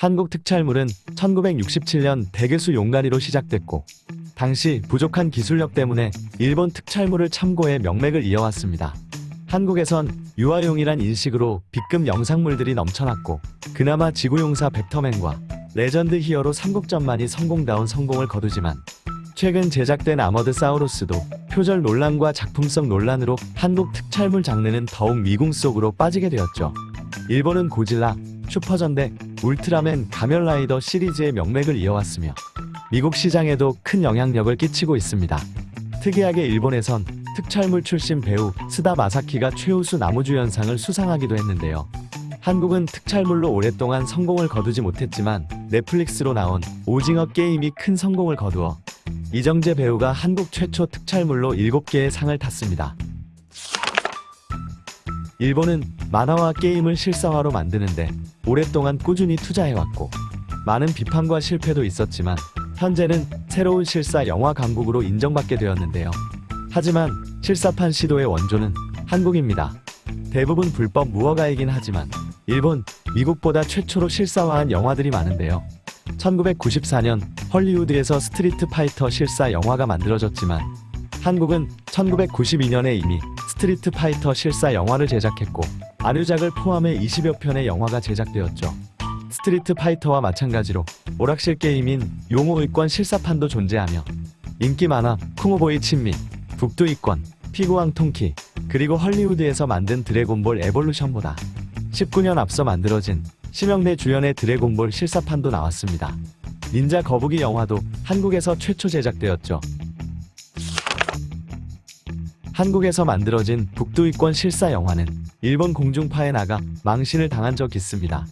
한국 특촬물은 1967년 대괴수 용가리로 시작됐고 당시 부족한 기술력 때문에 일본 특촬물을 참고해 명맥을 이어왔습니다. 한국에선 유아용이란 인식으로 B급 영상물들이 넘쳐났고 그나마 지구용사 벡터맨과 레전드 히어로 삼국전만이 성공다운 성공을 거두지만 최근 제작된 아머드 사우루스도 표절 논란과 작품성 논란으로 한국 특촬물 장르는 더욱 미궁 속으로 빠지게 되었죠. 일본은 고질라, 슈퍼전대, 울트라맨, 가면라이더 시리즈의 명맥을 이어왔으며 미국 시장에도 큰 영향력을 끼치고 있습니다. 특이하게 일본에선 특촬물 출신 배우 스다 마사키가 최우수 나무주연상을 수상하기도 했는데요. 한국은 특촬물로 오랫동안 성공을 거두지 못했지만 넷플릭스로 나온 오징어 게임이 큰 성공을 거두어 이정재 배우가 한국 최초 특촬물로 7개의 상을 탔습니다. 일본은 만화와 게임을 실사화로 만드는데 오랫동안 꾸준히 투자해왔고 많은 비판과 실패도 있었지만 현재는 새로운 실사 영화 강국으로 인정받게 되었는데요. 하지만 실사판 시도의 원조는 한국입니다. 대부분 불법 무허가이긴 하지만 일본, 미국보다 최초로 실사화한 영화들이 많은데요. 1994년 헐리우드에서 스트리트 파이터 실사 영화가 만들어졌지만 한국은 1992년에 이미 스트리트 파이터 실사 영화를 제작했고 아류작을 포함해 20여 편의 영화가 제작되었죠. 스트리트 파이터와 마찬가지로 오락실 게임인 용호의권 실사판도 존재하며 인기 만화 쿵후보이 친미, 북두의 권, 피구왕 통키, 그리고 헐리우드에서 만든 드래곤볼 에볼루션보다 19년 앞서 만들어진 심형래 주연의 드래곤볼 실사판도 나왔습니다. 닌자 거북이 영화도 한국에서 최초 제작되었죠. 한국에서 만들어진 북두이권 실사 영화는 일본 공중파에 나가 망신을 당한 적 있습니다.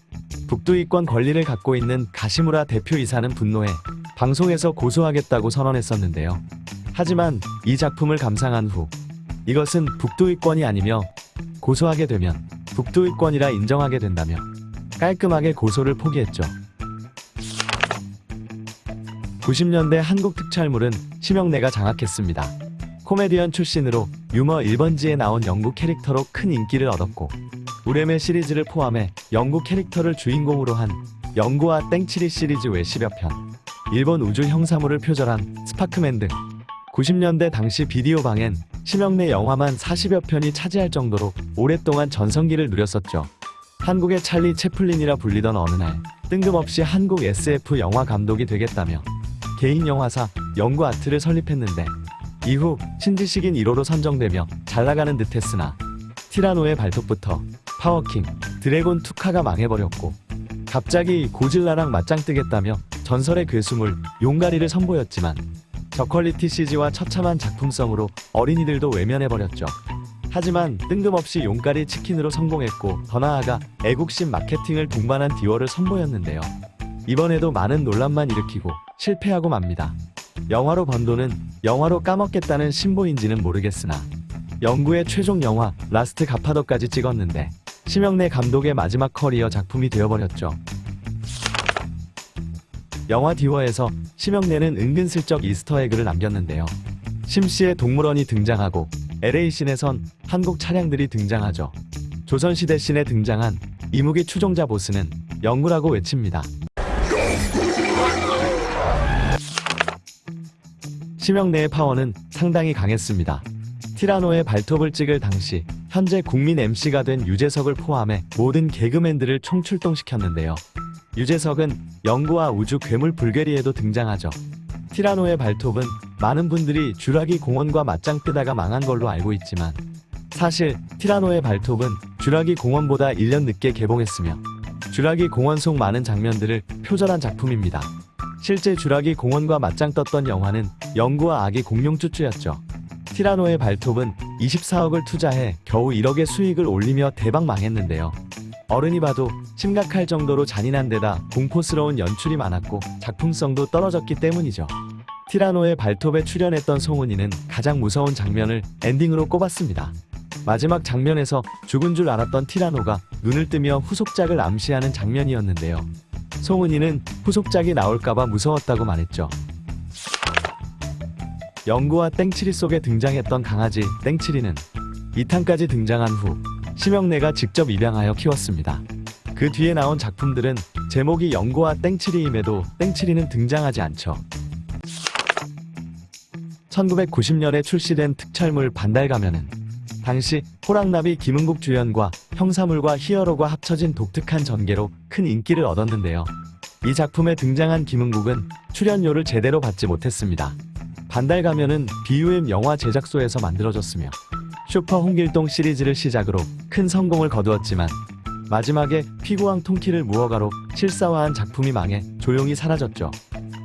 북두이권 권리를 갖고 있는 가시무라 대표이사는 분노해 방송에서 고소하겠다고 선언했었는데요. 하지만 이 작품을 감상한 후 이것은 북두이권이 아니며 고소하게 되면 북두이권이라 인정하게 된다며 깔끔하게 고소를 포기했죠. 90년대 한국 특촬물은 심형래가 장악했습니다. 코미디언 출신으로 유머 1번지에 나온 영구 캐릭터로 큰 인기를 얻었고 우뢰매 시리즈를 포함해 영구 캐릭터를 주인공으로 한 영구와 땡칠이 시리즈 외 10여 편 일본 우주 형사물을 표절한 스파크맨 등 90년대 당시 비디오 방엔 심형래 영화만 40여 편이 차지할 정도로 오랫동안 전성기를 누렸었죠. 한국의 찰리 채플린이라 불리던 어느 날 뜬금없이 한국 SF 영화 감독이 되겠다며 개인 영화사 영구 아트를 설립했는데 이후 신지식인 1호로 선정되며 잘나가는 듯했으나 티라노의 발톱부터 파워킹, 드래곤 투카가 망해버렸고 갑자기 고질라랑 맞짱 뜨겠다며 전설의 괴수물 용가리를 선보였지만 저퀄리티 CG와 처참한 작품성으로 어린이들도 외면해버렸죠. 하지만 뜬금없이 용가리 치킨으로 성공했고 더 나아가 애국심 마케팅을 동반한 디워를 선보였는데요. 이번에도 많은 논란만 일으키고 실패하고 맙니다. 영화로 번 돈은 영화로 까먹겠다는 심보인지는 모르겠으나 영구의 최종 영화 라스트 갓파더까지 찍었는데 심형래 감독의 마지막 커리어 작품이 되어버렸죠. 영화 디워에서 심형래는 은근슬쩍 Easter egg를 남겼는데요. 심씨의 동물원이 등장하고 LA씬에선 한국 차량들이 등장하죠. 조선시대 씬에 등장한 이무기 추종자 보스는 영구라고 외칩니다. 심영래의 파워는 상당히 강했습니다. 티라노의 발톱을 찍을 당시 현재 국민 MC가 된 유재석을 포함해 모든 개그맨들을 총출동시켰는데요. 유재석은 영구와 우주 괴물 불괴리에도 등장하죠. 티라노의 발톱은 많은 분들이 쥬라기 공원과 맞짱 뜨다가 망한 걸로 알고 있지만 사실 티라노의 발톱은 쥬라기 공원보다 1년 늦게 개봉했으며 쥬라기 공원 속 많은 장면들을 표절한 작품입니다. 실제 쥬라기 공원과 맞짱 떴던 영화는 영구와 아기 공룡 쭈쭈였죠. 티라노의 발톱은 24억을 투자해 겨우 1억의 수익을 올리며 대박 망했는데요. 어른이 봐도 심각할 정도로 잔인한 데다 공포스러운 연출이 많았고 작품성도 떨어졌기 때문이죠. 티라노의 발톱에 출연했던 송은이는 가장 무서운 장면을 엔딩으로 꼽았습니다. 마지막 장면에서 죽은 줄 알았던 티라노가 눈을 뜨며 후속작을 암시하는 장면이었는데요. 송은이는 후속작이 나올까봐 무서웠다고 말했죠. 영구와 땡치리 속에 등장했던 강아지 땡치리는 2탄까지 등장한 후 심영래가 직접 입양하여 키웠습니다. 그 뒤에 나온 작품들은 제목이 영구와 땡칠이임에도 땡칠이는 등장하지 않죠. 1990년에 출시된 특촬물 반달 가면은 당시 호랑나비 김은국 주연과 형사물과 히어로가 합쳐진 독특한 전개로 큰 인기를 얻었는데요. 이 작품에 등장한 김은국은 출연료를 제대로 받지 못했습니다. 반달 가면은 BUM 영화 제작소에서 만들어졌으며 슈퍼 홍길동 시리즈를 시작으로 큰 성공을 거두었지만 마지막에 피구왕 통키를 무허가로 실사화한 작품이 망해 조용히 사라졌죠.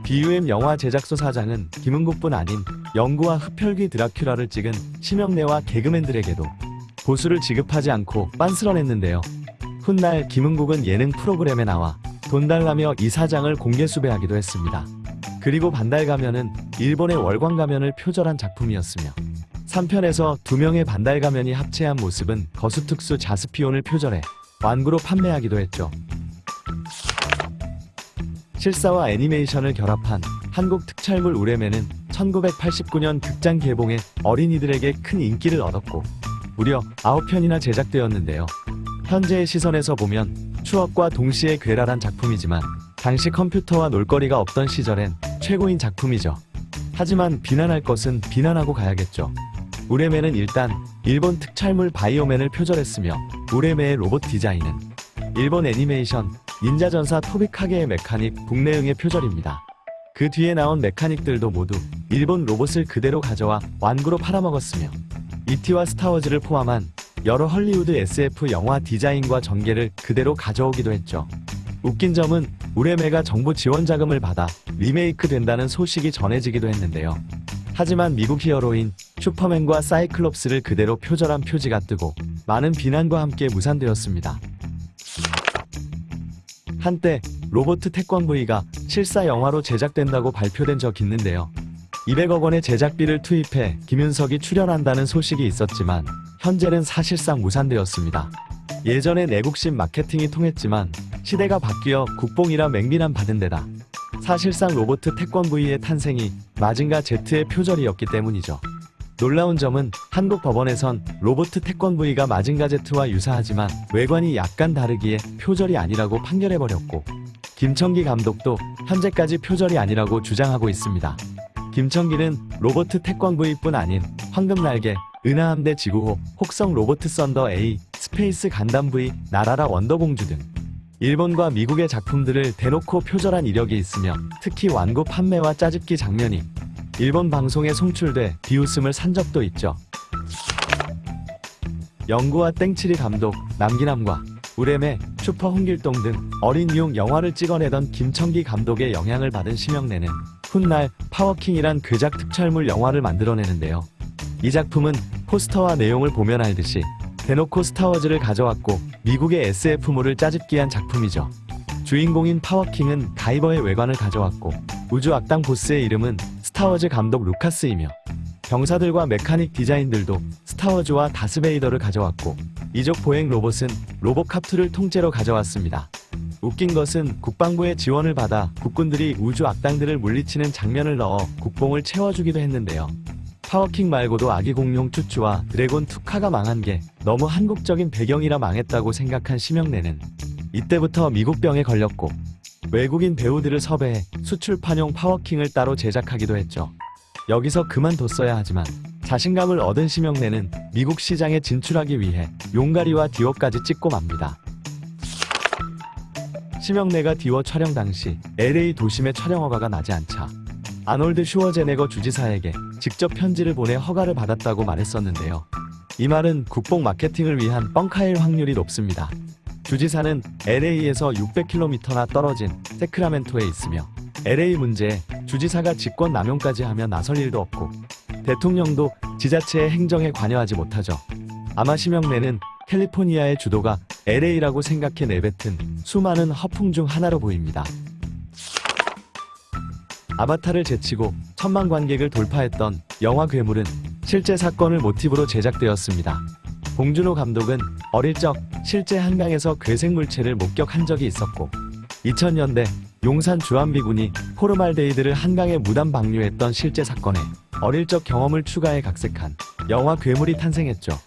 BUM 영화 제작소 사장은 김은국뿐 아닌 영구와 흡혈귀 드라큘라를 찍은 심영래와 개그맨들에게도 보수를 지급하지 않고 빤스런했는데요. 훗날 김은국은 예능 프로그램에 나와 돈 달라며 이 사장을 공개 수배하기도 했습니다. 그리고 반달 가면은 일본의 월광 가면을 표절한 작품이었으며 3편에서 두 명의 반달 가면이 합체한 모습은 거수특수 자스피온을 표절해 완구로 판매하기도 했죠. 실사와 애니메이션을 결합한 한국 특촬물 우레메는 1989년 극장 개봉해 어린이들에게 큰 인기를 얻었고 무려 9편이나 제작되었는데요. 현재의 시선에서 보면 추억과 동시에 괴랄한 작품이지만 당시 컴퓨터와 놀거리가 없던 시절엔 최고인 작품이죠. 하지만 비난할 것은 비난하고 가야겠죠. 우레메는 일단 일본 특촬물 바이오맨을 표절했으며 우레메의 로봇 디자인은 일본 애니메이션 닌자전사 토비카게의 메카닉 북내응의 표절입니다. 그 뒤에 나온 메카닉들도 모두 일본 로봇을 그대로 가져와 완구로 팔아먹었으며 이티와 스타워즈를 포함한 여러 헐리우드 SF 영화 디자인과 전개를 그대로 가져오기도 했죠. 웃긴 점은 우레메가 정부 지원 자금을 받아 리메이크 된다는 소식이 전해지기도 했는데요. 하지만 미국 히어로인 슈퍼맨과 사이클롭스를 그대로 표절한 표지가 뜨고 많은 비난과 함께 무산되었습니다. 한때 로버트 태권브이가 실사 영화로 제작된다고 발표된 적 있는데요. 200억 원의 제작비를 투입해 김윤석이 출연한다는 소식이 있었지만 현재는 사실상 무산되었습니다. 예전에 내국심 마케팅이 통했지만 시대가 바뀌어 국뽕이라 맹비난 받은 데다 사실상 로버트 태권브이의 탄생이 마징가 Z의 표절이었기 때문이죠. 놀라운 점은 한국 법원에선 로버트 태권브이가 마징가 Z와 유사하지만 외관이 약간 다르기에 표절이 아니라고 판결해버렸고 김청기 감독도 현재까지 표절이 아니라고 주장하고 있습니다. 김청기는 로버트 태권브이뿐 아닌 황금날개, 은하함대 지구호, 혹성 로보트 썬더 A, 스페이스 건담 V, 날아라 원더공주 등 일본과 미국의 작품들을 대놓고 표절한 이력이 있으며 특히 완구 판매와 짜집기 장면이 일본 방송에 송출돼 비웃음을 산 적도 있죠. 영구와 땡칠이 감독, 남기남과 우뢰매, 슈퍼 홍길동 등 어린이용 영화를 찍어내던 김청기 감독의 영향을 받은 심형래는 훗날 파워킹이란 괴작 특촬물 영화를 만들어내는데요. 이 작품은 포스터와 내용을 보면 알듯이 대놓고 스타워즈를 가져왔고 미국의 SF물을 짜집기한 작품이죠. 주인공인 파워킹은 가이버의 외관을 가져왔고 우주 악당 보스의 이름은 스타워즈 감독 루카스이며 병사들과 mechanic 디자인들도 스타워즈와 다스베이더를 가져왔고 이족 보행 로봇은 로보캅2를 통째로 가져왔습니다. 웃긴 것은 국방부의 지원을 받아 국군들이 우주 악당들을 물리치는 장면을 넣어 국뽕을 채워주기도 했는데요. 파워킹 말고도 아기 공룡 쭈쭈와 드래곤 투카가 망한 게 너무 한국적인 배경이라 망했다고 생각한 심형래는 이때부터 미국병에 걸렸고 외국인 배우들을 섭외해 수출판용 파워킹을 따로 제작하기도 했죠. 여기서 그만뒀어야 하지만 자신감을 얻은 심형래는 미국 시장에 진출하기 위해 용가리와 디워까지 찍고 맙니다. 심영래가 디워 촬영 당시 LA 도심의 촬영 허가가 나지 않자 아놀드 슈워제네거 주지사에게 직접 편지를 보내 허가를 받았다고 말했었는데요. 이 말은 국뽕 마케팅을 위한 뻥카일 확률이 높습니다. 주지사는 LA에서 600km나 떨어진 세크라멘토에 있으며 LA 문제에 주지사가 직권 남용까지 하면 나설 일도 없고 대통령도 지자체의 행정에 관여하지 못하죠. 아마 심영래는 캘리포니아의 주도가 LA라고 생각해 내뱉은 수많은 허풍 중 하나로 보입니다. 아바타를 제치고 천만 관객을 돌파했던 영화 괴물은 실제 사건을 모티브로 제작되었습니다. 봉준호 감독은 어릴 적 실제 한강에서 괴생물체를 목격한 적이 있었고 2000년대 용산 주한미군이 포름알데히드를 한강에 무단 방류했던 실제 사건에 어릴 적 경험을 추가해 각색한 영화 괴물이 탄생했죠.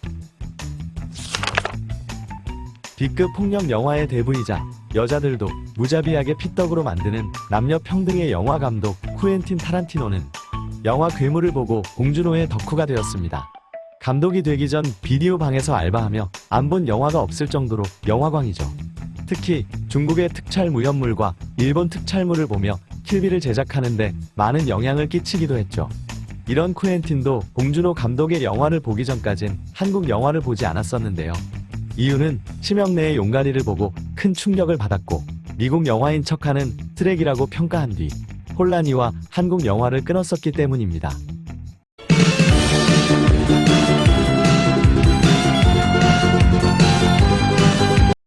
B급 폭력 영화의 대부이자 여자들도 무자비하게 피떡으로 만드는 남녀 평등의 영화 감독 쿠엔틴 타란티노는 영화 괴물을 보고 봉준호의 덕후가 되었습니다. 감독이 되기 전 비디오 방에서 알바하며 안 본 영화가 없을 정도로 영화광이죠. 특히 중국의 특촬 무협물과 일본 특촬물을 보며 킬비를 제작하는데 많은 영향을 끼치기도 했죠. 이런 쿠엔틴도 봉준호 감독의 영화를 보기 전까진 한국 영화를 보지 않았었는데요. 이유는 심형래의 용가리를 보고 큰 충격을 받았고 미국 영화인 척하는 쓰레기라고 평가한 뒤 혼란이와 한국 영화를 끊었었기 때문입니다.